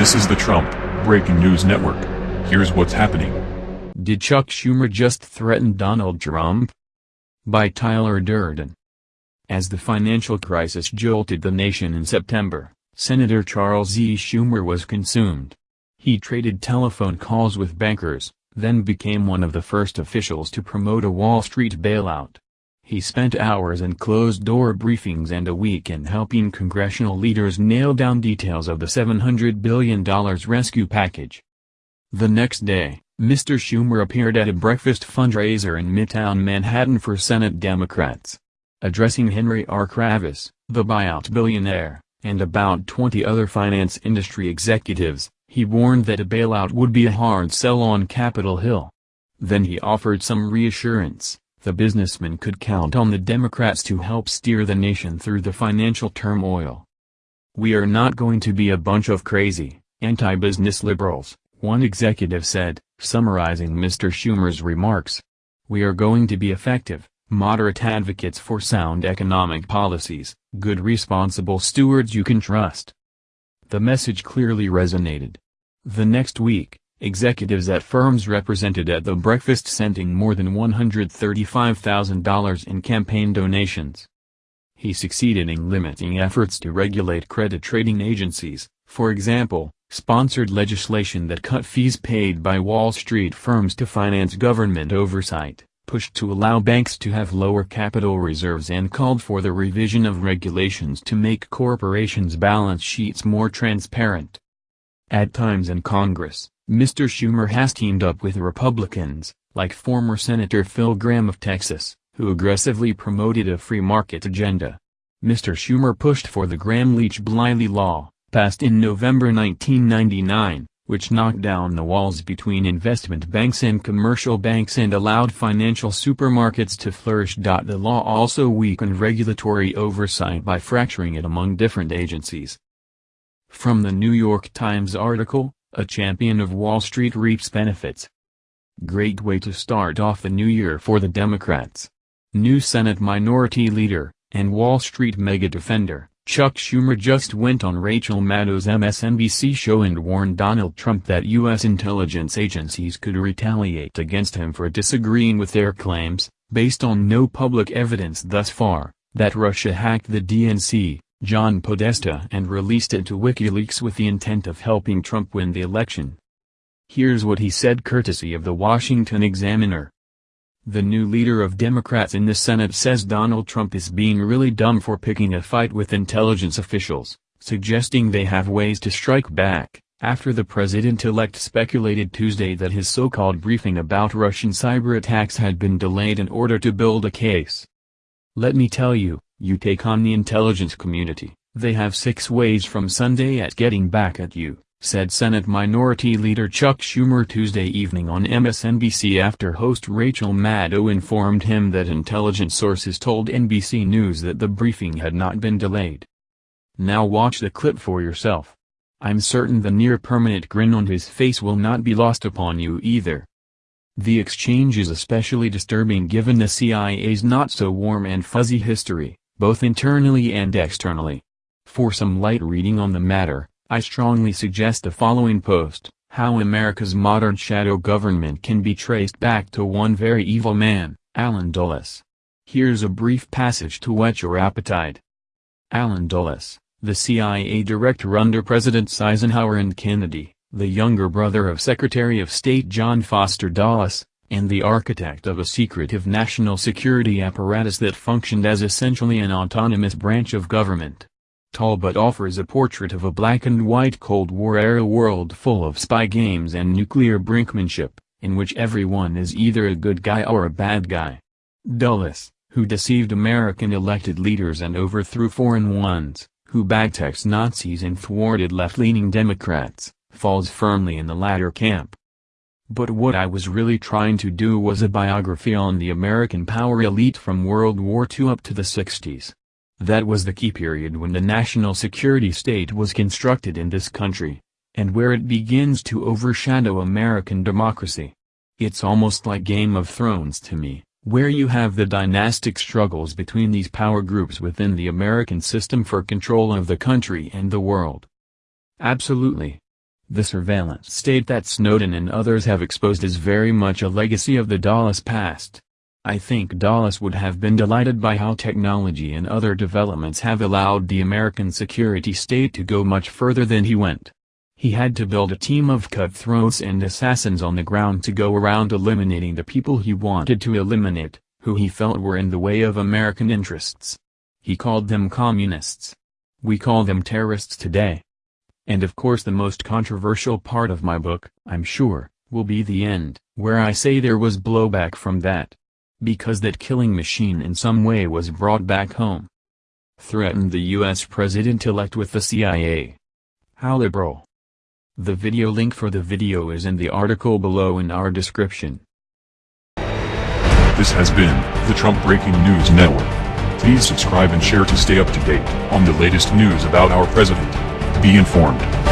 This is the Trump Breaking News Network. Here's what's happening. Did Chuck Schumer just threaten Donald Trump? By Tyler Durden. As the financial crisis jolted the nation in September, Senator Charles E. Schumer was consumed. He traded telephone calls with bankers, then became one of the first officials to promote a Wall Street bailout. He spent hours in closed-door briefings and a week in helping congressional leaders nail down details of the $700 billion rescue package. The next day, Mr. Schumer appeared at a breakfast fundraiser in Midtown Manhattan for Senate Democrats. Addressing Henry R. Kravis, the buyout billionaire, and about 20 other finance industry executives, he warned that a bailout would be a hard sell on Capitol Hill. Then he offered some reassurance, the businessman could count on the Democrats to help steer the nation through the financial turmoil. We are not going to be a bunch of crazy, anti-business liberals, one executive said, summarizing Mr. Schumer's remarks. We are going to be effective, moderate advocates for sound economic policies, good responsible stewards you can trust. The message clearly resonated. The next week, Executives at firms represented at the breakfast sending more than $135,000 in campaign donations. He succeeded in limiting efforts to regulate credit trading agencies, for example, sponsored legislation that cut fees paid by Wall Street firms to finance government oversight, pushed to allow banks to have lower capital reserves and called for the revision of regulations to make corporations' balance sheets more transparent. At times in Congress, Mr. Schumer has teamed up with Republicans, like former Senator Phil Gramm of Texas, who aggressively promoted a free market agenda. Mr. Schumer pushed for the Gramm-Leach-Bliley law, passed in November 1999, which knocked down the walls between investment banks and commercial banks and allowed financial supermarkets to flourish. The law also weakened regulatory oversight by fracturing it among different agencies. From the New York Times article, a champion of Wall Street reaps benefits. Great way to start off the new year for the Democrats. New Senate Minority Leader, and Wall Street mega defender, Chuck Schumer just went on Rachel Maddow's MSNBC show and warned Donald Trump that U.S. intelligence agencies could retaliate against him for disagreeing with their claims, based on no public evidence thus far, that Russia hacked the DNC, John Podesta and released it to WikiLeaks with the intent of helping Trump win the election. Here's what he said courtesy of the Washington Examiner. The new leader of Democrats in the Senate says Donald Trump is being really dumb for picking a fight with intelligence officials, suggesting they have ways to strike back, after the president-elect speculated Tuesday that his so-called briefing about Russian cyber attacks had been delayed in order to build a case. Let me tell you, you take on the intelligence community, they have six ways from Sunday at getting back at you, said Senate Minority Leader Chuck Schumer Tuesday evening on MSNBC after host Rachel Maddow informed him that intelligence sources told NBC News that the briefing had not been delayed. Now watch the clip for yourself. I'm certain the near-permanent grin on his face will not be lost upon you either. The exchange is especially disturbing given the CIA's not-so-warm and fuzzy history both internally and externally. For some light reading on the matter, I strongly suggest the following post, How America's Modern Shadow Government Can Be Traced Back to One Very Evil Man, Allen Dulles. Here's a brief passage to whet your appetite. Allen Dulles, the CIA director under Presidents Eisenhower and Kennedy, the younger brother of Secretary of State John Foster Dulles, and the architect of a secretive national security apparatus that functioned as essentially an autonomous branch of government. Talbot offers a portrait of a black-and-white Cold War-era world full of spy games and nuclear brinkmanship, in which everyone is either a good guy or a bad guy. Dulles, who deceived American elected leaders and overthrew foreign ones, who backed ex-Nazis and thwarted left-leaning Democrats, falls firmly in the latter camp. But what I was really trying to do was a biography on the American power elite from World War II up to the 60s. That was the key period when the national security state was constructed in this country, and where it begins to overshadow American democracy. It's almost like Game of Thrones to me, where you have the dynastic struggles between these power groups within the American system for control of the country and the world. Absolutely. The surveillance state that Snowden and others have exposed is very much a legacy of the Dulles past. I think Dulles would have been delighted by how technology and other developments have allowed the American security state to go much further than he went. He had to build a team of cutthroats and assassins on the ground to go around eliminating the people he wanted to eliminate, who he felt were in the way of American interests. He called them communists. We call them terrorists today. And of course the most controversial part of my book, I'm sure, will be the end, where I say there was blowback from that. Because that killing machine in some way was brought back home. Threatened the US president-elect with the CIA. How liberal. The video link for the video is in the article below in our description. This has been the Trump Breaking News Network. Please subscribe and share to stay up to date on the latest news about our president be informed.